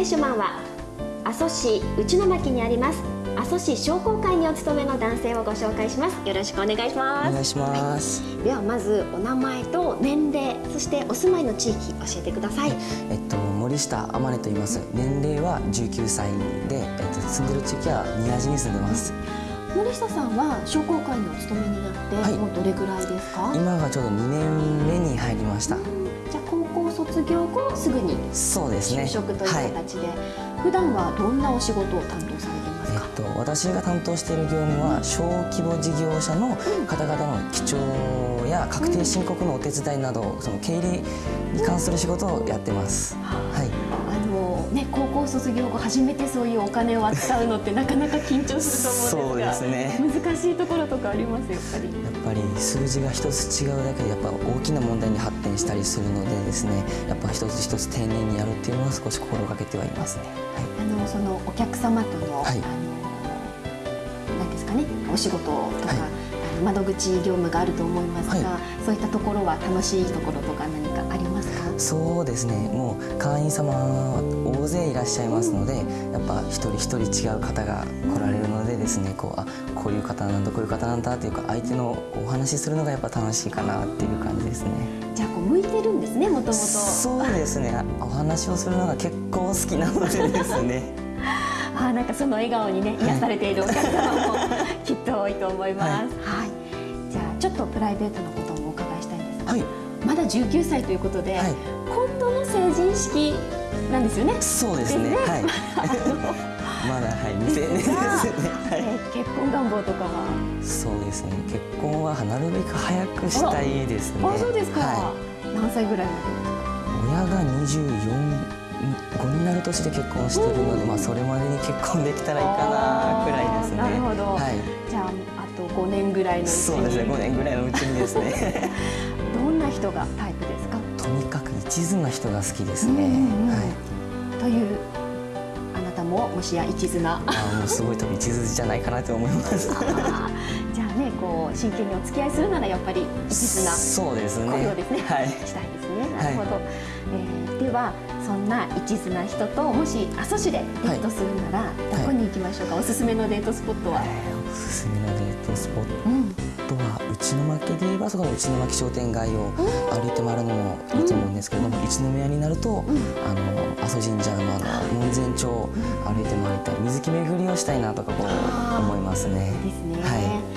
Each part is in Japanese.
レッシュマンは阿蘇市内野牧にあります阿蘇市商工会にお勤めの男性をご紹介します。よろしくお願いします。お願いします、はい、ではまずお名前と年齢そしてお住まいの地域教えてください、えっと森下天音と言います。年齢は19歳で、えっと、住んでる地域は宮地に住んでます、森下さんは商工会にお勤めになって、はい、もうどれぐらいですか？今がちょうど2年目に入りました、じゃあ高校卒業後すぐに就職という形で、はい、普段はどんなお仕事を担当されてますか、えっと、私が担当している業務は小規模事業者の方々の記帳や確定申告のお手伝いなど、その経理に関する仕事をやってます、はい。ね、高校卒業後初めてそういうお金を扱うのってなかなか緊張すると思うんですがね、難しいところとかあります？やっぱり。やっぱり数字が一つ違うだけでやっぱ大きな問題に発展したりするのでですねやっぱ一つ一つ丁寧にやるっていうのは少し心がけてはいますね、はい、あのそのお客様との、はい、あのなんですかねお仕事とか、はい。窓口業務があると思いますが、はい、そういったところは楽しいところとか何そうですね。もう会員様大勢いらっしゃいますので、やっぱ一人一人違う方が来られるのでですねこうあこういう方なんだこういう方なんだっていうか相手のお話しするのがやっぱ楽しいかなっていう感じですね。じゃあこう向いてるんですねもともと。そうですね。お話をするのが結構好きなのでですね。あなんかその笑顔にね癒されているお客様もきっと多いと思います。はい、はい、じゃあちょっとプライベートのこともお伺いしたいんですが、はい、まだ19歳ということで、はい、今度の成人式なんですよね。そうですね。はい。まだはい未成年ですね。はい、結婚願望とかは？そうですね。結婚はなるべく早くしたいですね。あ、そうですか。はい、何歳ぐらいまで？親が24 5になる年で結婚してるので、まあ、それまでに結婚できたらいいかなくらいですね。なるほど、はい、じゃああと5年ぐらいのうちにそうですね5年ぐらいのうちにですね な人がタイプですか？とにかく一途な人が好きですね。はい、というあなたももしや一途な。あもうすごい多分一途じゃないかなと思います。じゃあねこう真剣にお付き合いするならやっぱり一途なそうですね。恋をですね、はい、したいですね。なるほど。はい、えー、ではそんな一途な人ともし阿蘇市でデートするなら、どこに行きましょうか、はい、おすすめのデートスポットは、えー、おすすめのデートスポットは、うん、内牧で言えばそこの内牧商店街を歩いて回るのもいいと思うんですけれども、うん、一宮になると、うん、あの阿蘇神社のあの門前町を歩いて回りたい水木巡りをしたいなとかこう思いますね。ですね。はい、はい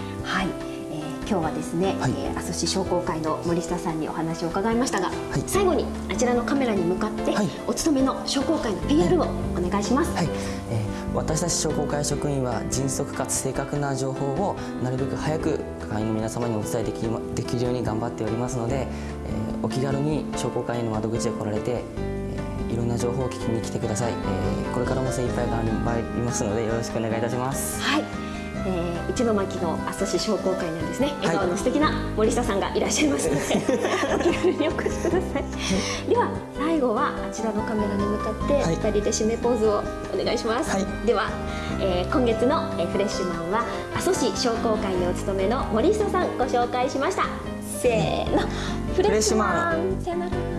今日はですね、はい、えー、阿蘇市商工会の森下さんにお話を伺いましたが、はい、最後にあちらのカメラに向かって、はい、お勤めの商工会の PR をお願いします。はい、えー、私たち商工会職員は迅速かつ正確な情報をなるべく早く会員の皆様にお伝えできできるように頑張っておりますので、えー、お気軽に商工会の窓口へ来られていろんな情報を聞きに来てください、えー、これからも精一杯頑張りますのでよろしくお願いいたします。はいえー、一巻の阿蘇市商工会なんですね。笑顔の素敵な森下さんがいらっしゃいますので、お気軽にお越しください。では最後はあちらのカメラに向かって2人で締めポーズをお願いします、はい、では、えー、今月のフレッシュマンは阿蘇市商工会にお勤めの森下さんご紹介しました。せーの。フレッシュマン。さよなら